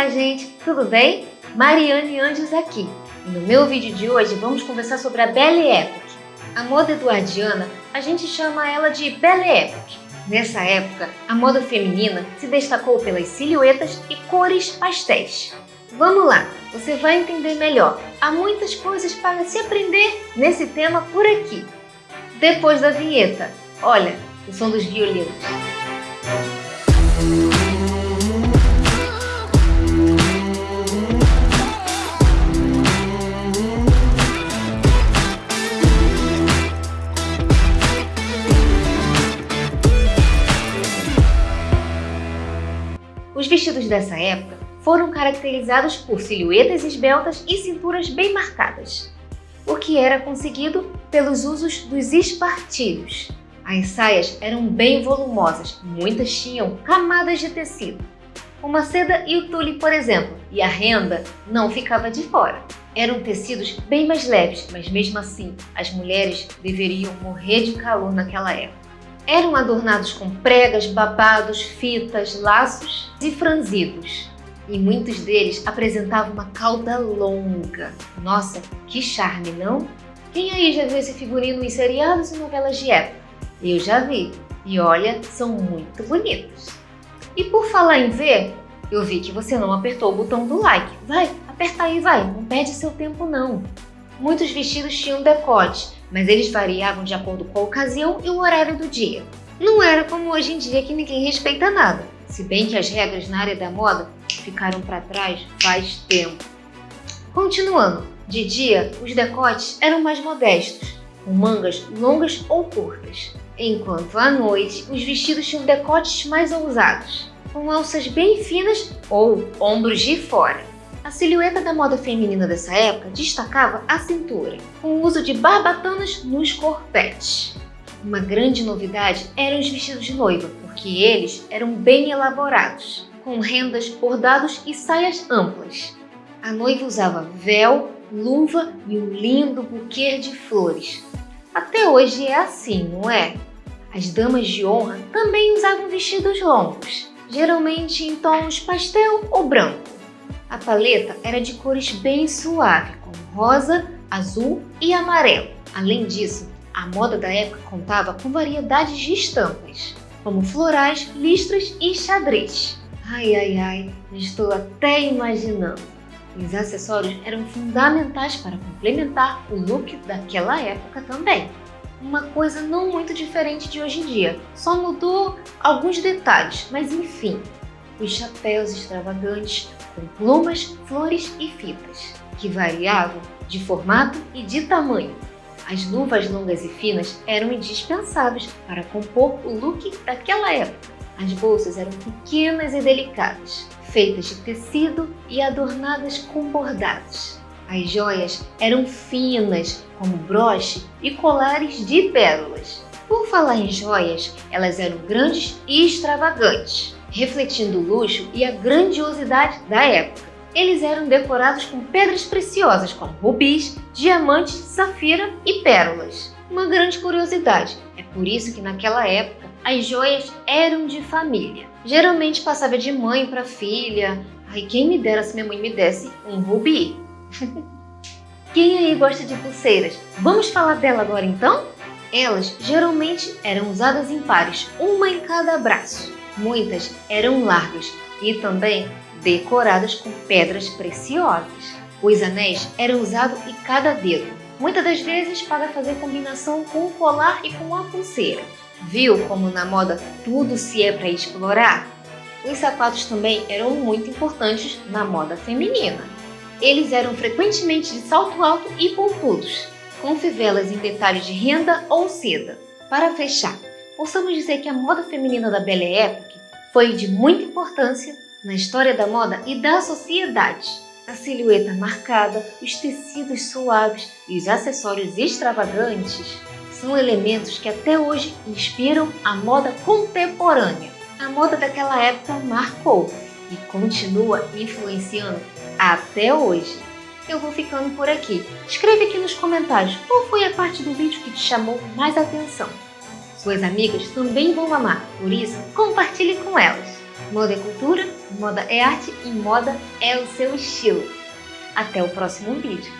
Olá, gente! Tudo bem? Mariane Anjos aqui. No meu vídeo de hoje vamos conversar sobre a Belle Époque. A moda eduardiana, a gente chama ela de Belle Époque. Nessa época, a moda feminina se destacou pelas silhuetas e cores pastéis. Vamos lá, você vai entender melhor. Há muitas coisas para se aprender nesse tema por aqui. Depois da vinheta, olha, o som dos violinos. Os vestidos dessa época foram caracterizados por silhuetas esbeltas e cinturas bem marcadas, o que era conseguido pelos usos dos espartilhos. As saias eram bem volumosas, muitas tinham camadas de tecido. Uma seda e o tule, por exemplo, e a renda não ficava de fora. Eram tecidos bem mais leves, mas mesmo assim, as mulheres deveriam morrer de calor naquela época. Eram adornados com pregas, babados, fitas, laços e franzidos. E muitos deles apresentavam uma cauda longa. Nossa, que charme, não? Quem aí já viu esse figurino em seriados e novelas de época? Eu já vi. E olha, são muito bonitos. E por falar em ver, eu vi que você não apertou o botão do like. Vai, aperta aí, vai. Não perde seu tempo, não. Muitos vestidos tinham decote, mas eles variavam de acordo com a ocasião e o horário do dia. Não era como hoje em dia que ninguém respeita nada, se bem que as regras na área da moda ficaram para trás faz tempo. Continuando, de dia os decotes eram mais modestos, com mangas longas ou curtas, enquanto à noite os vestidos tinham decotes mais ousados, com alças bem finas ou ombros de fora. A silhueta da moda feminina dessa época destacava a cintura, com o uso de barbatanas nos corpetes. Uma grande novidade eram os vestidos de noiva, porque eles eram bem elaborados, com rendas, bordados e saias amplas. A noiva usava véu, luva e um lindo buquê de flores. Até hoje é assim, não é? As damas de honra também usavam vestidos longos, geralmente em tons pastel ou branco. A paleta era de cores bem suaves, como rosa, azul e amarelo. Além disso, a moda da época contava com variedades de estampas, como florais, listras e xadrez. Ai, ai, ai, estou até imaginando. Os acessórios eram fundamentais para complementar o look daquela época também. Uma coisa não muito diferente de hoje em dia, só mudou alguns detalhes, mas enfim, os chapéus extravagantes com plumas, flores e fitas, que variavam de formato e de tamanho. As luvas longas e finas eram indispensáveis para compor o look daquela época. As bolsas eram pequenas e delicadas, feitas de tecido e adornadas com bordados. As joias eram finas, como broche e colares de pérolas. Por falar em joias, elas eram grandes e extravagantes refletindo o luxo e a grandiosidade da época. Eles eram decorados com pedras preciosas como rubis, diamantes, safira e pérolas. Uma grande curiosidade, é por isso que naquela época as joias eram de família. Geralmente passava de mãe para filha. Ai, quem me dera se minha mãe me desse um rubi. quem aí gosta de pulseiras? Vamos falar dela agora então? Elas geralmente eram usadas em pares, uma em cada braço. Muitas eram largas e também decoradas com pedras preciosas. Os anéis eram usados em cada dedo, muitas das vezes para fazer combinação com o colar e com a pulseira. Viu como na moda tudo se é para explorar? Os sapatos também eram muito importantes na moda feminina. Eles eram frequentemente de salto alto e pontudos, com fivelas em detalhes de renda ou seda. Para fechar, possamos dizer que a moda feminina da Belle Époque foi de muita importância na história da moda e da sociedade. A silhueta marcada, os tecidos suaves e os acessórios extravagantes são elementos que até hoje inspiram a moda contemporânea. A moda daquela época marcou e continua influenciando até hoje. Eu vou ficando por aqui. Escreve aqui nos comentários qual foi a parte do vídeo que te chamou mais atenção. Suas amigas também vão amar, por isso compartilhe com elas. Moda é cultura, moda é arte e moda é o seu estilo. Até o próximo vídeo.